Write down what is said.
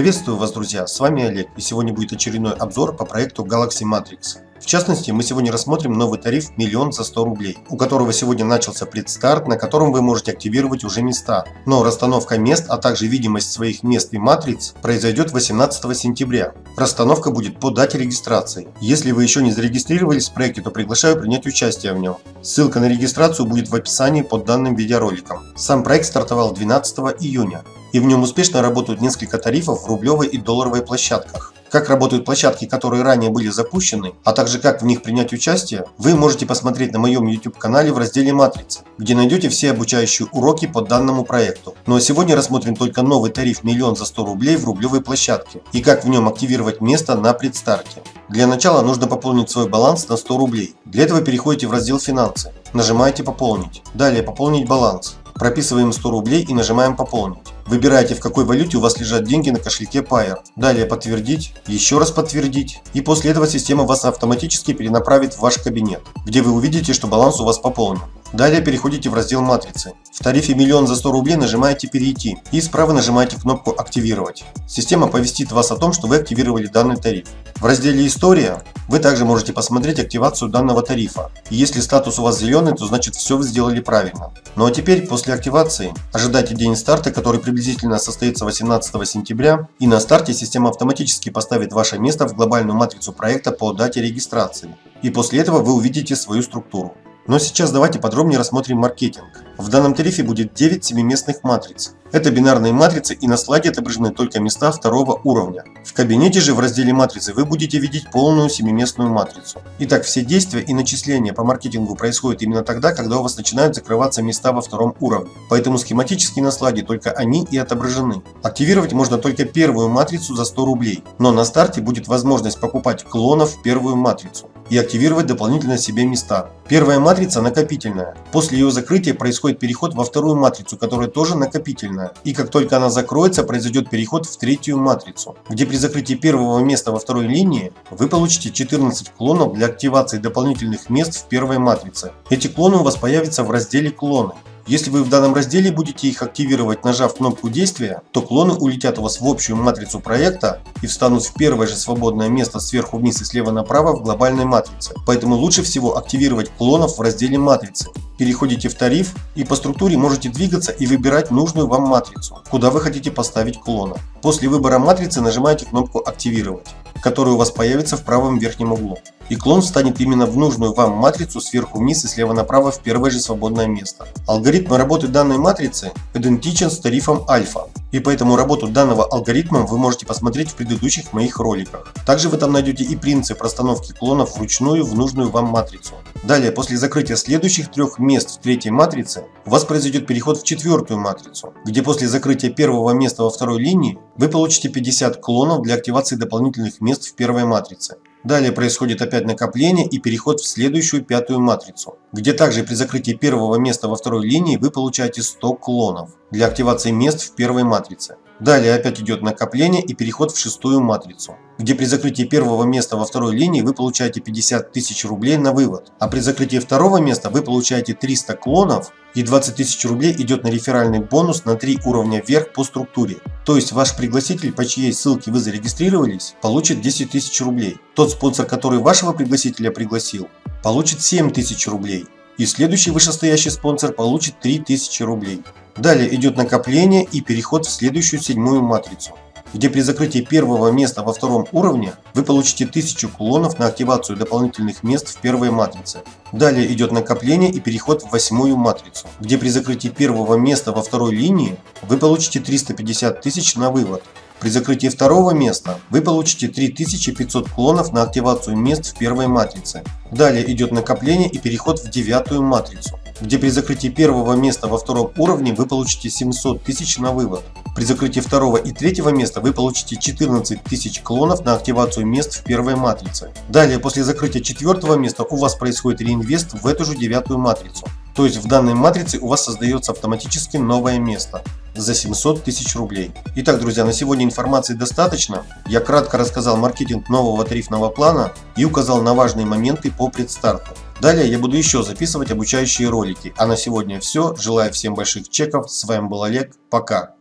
Приветствую вас, друзья! С вами Олег, и сегодня будет очередной обзор по проекту Galaxy Matrix. В частности, мы сегодня рассмотрим новый тариф миллион за 100 рублей, у которого сегодня начался предстарт, на котором вы можете активировать уже места. Но расстановка мест, а также видимость своих мест и матриц произойдет 18 сентября. Расстановка будет по дате регистрации. Если вы еще не зарегистрировались в проекте, то приглашаю принять участие в нем. Ссылка на регистрацию будет в описании под данным видеороликом. Сам проект стартовал 12 июня и в нем успешно работают несколько тарифов в рублевой и долларовой площадках. Как работают площадки, которые ранее были запущены, а также как в них принять участие, вы можете посмотреть на моем YouTube канале в разделе «Матрица», где найдете все обучающие уроки по данному проекту. Ну а сегодня рассмотрим только новый тариф миллион за 100 рублей в рублевой площадке и как в нем активировать место на предстарте. Для начала нужно пополнить свой баланс на 100 рублей. Для этого переходите в раздел «Финансы», нажимаете «Пополнить», далее «Пополнить баланс», прописываем 100 рублей и нажимаем «Пополнить». Выбираете, в какой валюте у вас лежат деньги на кошельке Pair. Далее подтвердить, еще раз подтвердить. И после этого система вас автоматически перенаправит в ваш кабинет, где вы увидите, что баланс у вас пополнен. Далее переходите в раздел матрицы. В тарифе миллион за 100 рублей нажимаете перейти и справа нажимаете кнопку активировать. Система повестит вас о том, что вы активировали данный тариф. В разделе история вы также можете посмотреть активацию данного тарифа. И если статус у вас зеленый, то значит все вы сделали правильно. Ну а теперь после активации ожидайте день старта, который приблизительно состоится 18 сентября. И на старте система автоматически поставит ваше место в глобальную матрицу проекта по дате регистрации. И после этого вы увидите свою структуру. Но сейчас давайте подробнее рассмотрим маркетинг. В данном тарифе будет 9 семиместных матриц. Это бинарные матрицы и на слайде отображены только места второго уровня. В кабинете же в разделе матрицы вы будете видеть полную семиместную матрицу. Итак, все действия и начисления по маркетингу происходят именно тогда, когда у вас начинают закрываться места во втором уровне. Поэтому схематически на слайде только они и отображены. Активировать можно только первую матрицу за 100 рублей, но на старте будет возможность покупать клонов в первую матрицу и активировать дополнительно себе места. Первая матрица накопительная. После ее закрытия происходит переход во вторую матрицу, которая тоже накопительная. И как только она закроется, произойдет переход в третью матрицу, где при закрытии первого места во второй линии вы получите 14 клонов для активации дополнительных мест в первой матрице. Эти клоны у вас появятся в разделе клоны. Если вы в данном разделе будете их активировать, нажав кнопку действия, то клоны улетят у вас в общую матрицу проекта и встанут в первое же свободное место сверху вниз и слева направо в глобальной матрице. Поэтому лучше всего активировать клонов в разделе матрицы. Переходите в тариф и по структуре можете двигаться и выбирать нужную вам матрицу, куда вы хотите поставить клона. После выбора матрицы нажимаете кнопку «Активировать» который у вас появится в правом верхнем углу. И клон встанет именно в нужную вам матрицу сверху вниз и слева направо в первое же свободное место. Алгоритм работы данной матрицы идентичен с тарифом альфа. И поэтому работу данного алгоритма вы можете посмотреть в предыдущих моих роликах. Также вы там найдете и принцип расстановки клонов вручную в нужную вам матрицу. Далее, после закрытия следующих трех мест в третьей матрице, у вас произойдет переход в четвертую матрицу, где после закрытия первого места во второй линии вы получите 50 клонов для активации дополнительных мест в первой матрице. Далее происходит опять накопление и переход в следующую пятую матрицу, где также при закрытии первого места во второй линии вы получаете 100 клонов для активации мест в первой матрице. Далее опять идет накопление и переход в шестую матрицу, где при закрытии первого места во второй линии вы получаете 50 тысяч рублей на вывод, а при закрытии второго места вы получаете 300 клонов и 20 тысяч рублей идет на реферальный бонус на 3 уровня вверх по структуре. То есть ваш пригласитель, по чьей ссылке вы зарегистрировались, получит 10 тысяч рублей. Тот спонсор, который вашего пригласителя пригласил, получит 7 тысяч рублей. И следующий вышестоящий спонсор получит 3000 рублей. Далее идет накопление и переход в следующую седьмую матрицу, где при закрытии первого места во втором уровне вы получите 1000 кулонов на активацию дополнительных мест в первой матрице. Далее идет накопление и переход в восьмую матрицу, где при закрытии первого места во второй линии вы получите 350 тысяч на вывод. При закрытии второго места вы получите 3500 клонов на активацию мест в первой матрице. Далее идет накопление и переход в девятую матрицу где при закрытии первого места во втором уровне вы получите 700 тысяч на вывод. При закрытии второго и третьего места вы получите 14 тысяч клонов на активацию мест в первой матрице. Далее, после закрытия четвертого места у вас происходит реинвест в эту же девятую матрицу. То есть в данной матрице у вас создается автоматически новое место за 700 тысяч рублей. Итак, друзья, на сегодня информации достаточно. Я кратко рассказал маркетинг нового тарифного плана и указал на важные моменты по предстарту. Далее я буду еще записывать обучающие ролики. А на сегодня все. Желаю всем больших чеков. С вами был Олег. Пока.